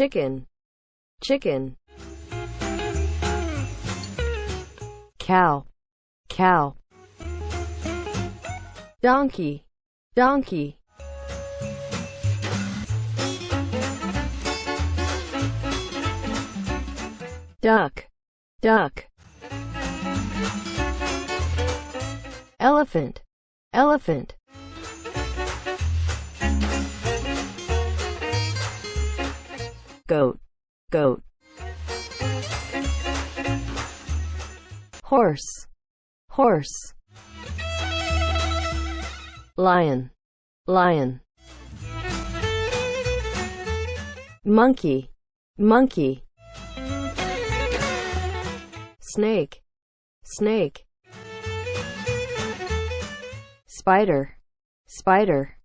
chicken, chicken. Cow, cow. Donkey, donkey. Duck, duck. Elephant, elephant. Goat, goat. Horse, horse. Lion, lion. Monkey, monkey. Snake, snake. Spider, spider.